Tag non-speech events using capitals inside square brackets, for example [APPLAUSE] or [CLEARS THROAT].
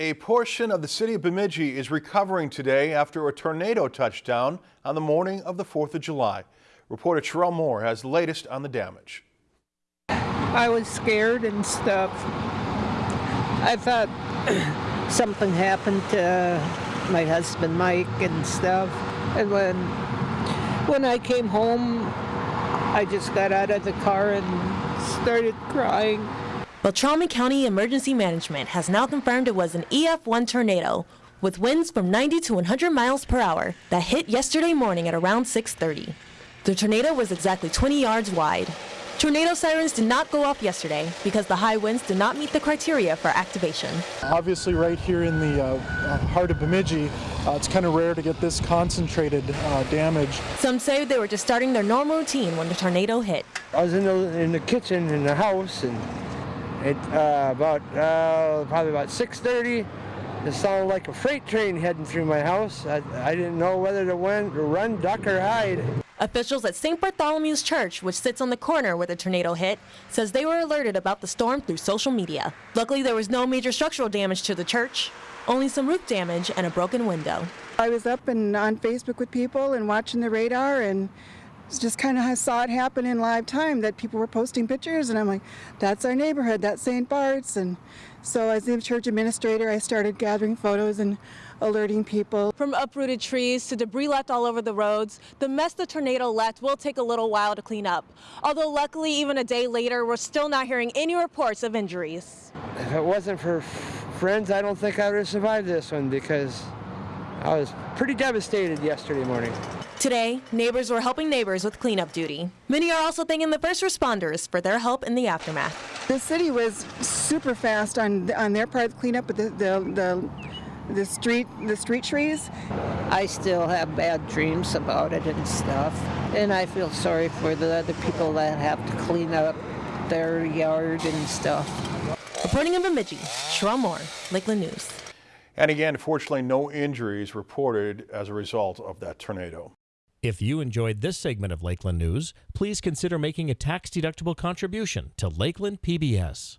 A portion of the city of Bemidji is recovering today after a tornado touched down on the morning of the 4th of July. Reporter Terrell Moore has the latest on the damage. I was scared and stuff. I thought [CLEARS THROAT] something happened to uh, my husband Mike and stuff. And when when I came home, I just got out of the car and started crying. Beltrami County Emergency Management has now confirmed it was an EF1 tornado with winds from 90 to 100 miles per hour that hit yesterday morning at around 6:30. The tornado was exactly 20 yards wide. Tornado sirens did not go off yesterday because the high winds did not meet the criteria for activation. Obviously, right here in the uh, uh, heart of Bemidji, uh, it's kind of rare to get this concentrated uh, damage. Some say they were just starting their normal routine when the tornado hit. I was in the in the kitchen in the house, and it uh, about uh, probably about 6:30. It sounded like a freight train heading through my house. I, I didn't know whether to, win, to run, duck, or hide. Officials at St. Bartholomew's Church, which sits on the corner where the tornado hit, says they were alerted about the storm through social media. Luckily, there was no major structural damage to the church, only some roof damage and a broken window. I was up and on Facebook with people and watching the radar and just kind of saw it happen in live time that people were posting pictures and I'm like, that's our neighborhood, that's St. Bart's. And so as the church administrator, I started gathering photos and alerting people. From uprooted trees to debris left all over the roads, the mess the tornado left will take a little while to clean up. Although luckily, even a day later, we're still not hearing any reports of injuries. If it wasn't for friends, I don't think I would have survived this one because I was pretty devastated yesterday morning. Today, neighbors were helping neighbors with cleanup duty. Many are also thanking the first responders for their help in the aftermath. The city was super fast on on their part of the cleanup, but the, the, the the street the street trees. I still have bad dreams about it and stuff. And I feel sorry for the other people that have to clean up their yard and stuff. Reporting in Bemidji, Sheryl Moore, Lakeland News. And again, fortunately, no injuries reported as a result of that tornado. If you enjoyed this segment of Lakeland News, please consider making a tax-deductible contribution to Lakeland PBS.